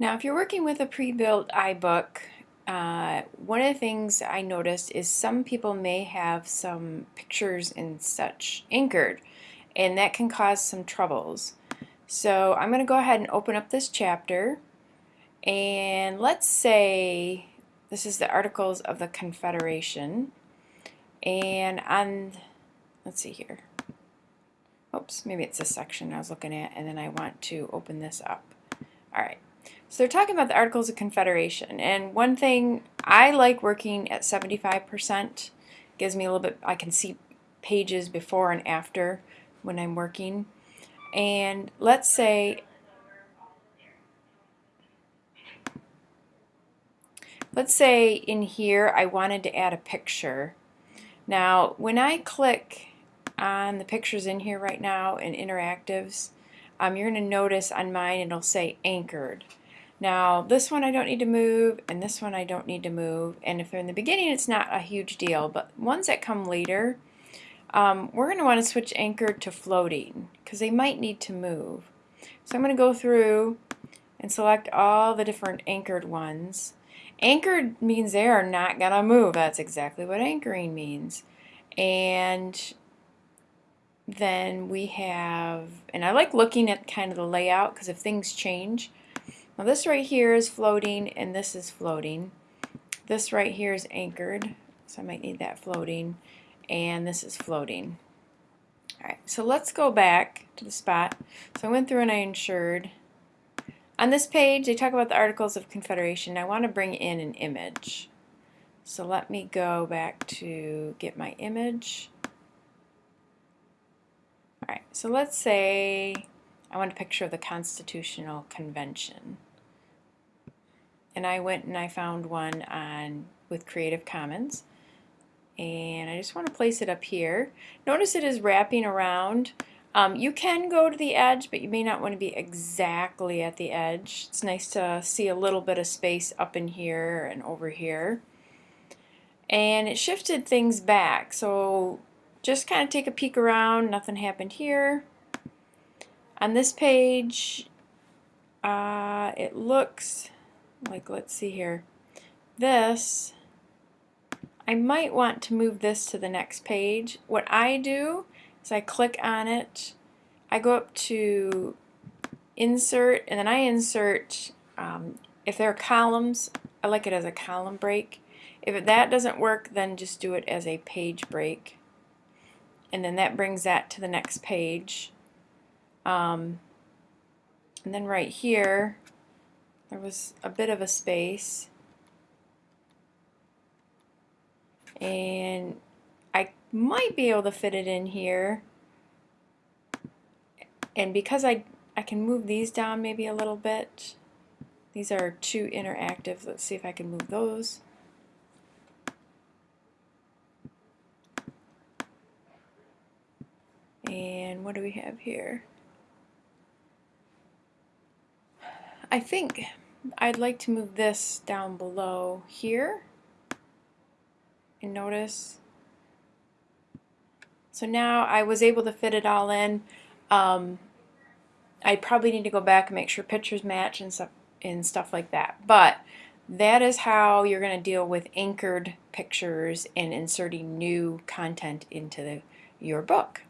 Now if you're working with a pre-built iBook, uh, one of the things I noticed is some people may have some pictures and such anchored and that can cause some troubles. So I'm going to go ahead and open up this chapter and let's say this is the Articles of the Confederation and on let's see here. Oops maybe it's a section I was looking at and then I want to open this up. Alright so they're talking about the Articles of Confederation, and one thing I like working at 75% gives me a little bit, I can see pages before and after when I'm working. And let's say, let's say in here I wanted to add a picture. Now when I click on the pictures in here right now in interactives, um, you're going to notice on mine it'll say anchored. Now this one I don't need to move and this one I don't need to move and if they're in the beginning it's not a huge deal but ones that come later um, we're going to want to switch anchored to floating because they might need to move. So I'm going to go through and select all the different anchored ones. Anchored means they are not going to move. That's exactly what anchoring means. And then we have, and I like looking at kind of the layout because if things change, now this right here is floating and this is floating. This right here is anchored, so I might need that floating, and this is floating. Alright, so let's go back to the spot. So I went through and I insured. On this page, they talk about the Articles of Confederation. I want to bring in an image. So let me go back to get my image. Alright, so let's say I want a picture of the Constitutional Convention and I went and I found one on with Creative Commons and I just want to place it up here. Notice it is wrapping around. Um, you can go to the edge but you may not want to be exactly at the edge. It's nice to see a little bit of space up in here and over here. And it shifted things back so just kind of take a peek around. Nothing happened here. On this page uh, it looks like let's see here. This I might want to move this to the next page. What I do is I click on it. I go up to insert and then I insert um, if there are columns I like it as a column break. If that doesn't work then just do it as a page break. And then that brings that to the next page. Um, and then right here there was a bit of a space. And I might be able to fit it in here. And because I I can move these down maybe a little bit these are too interactive. Let's see if I can move those. And what do we have here I think I'd like to move this down below here and notice. So now I was able to fit it all in. Um, I probably need to go back and make sure pictures match and stuff and stuff like that. But that is how you're going to deal with anchored pictures and inserting new content into the, your book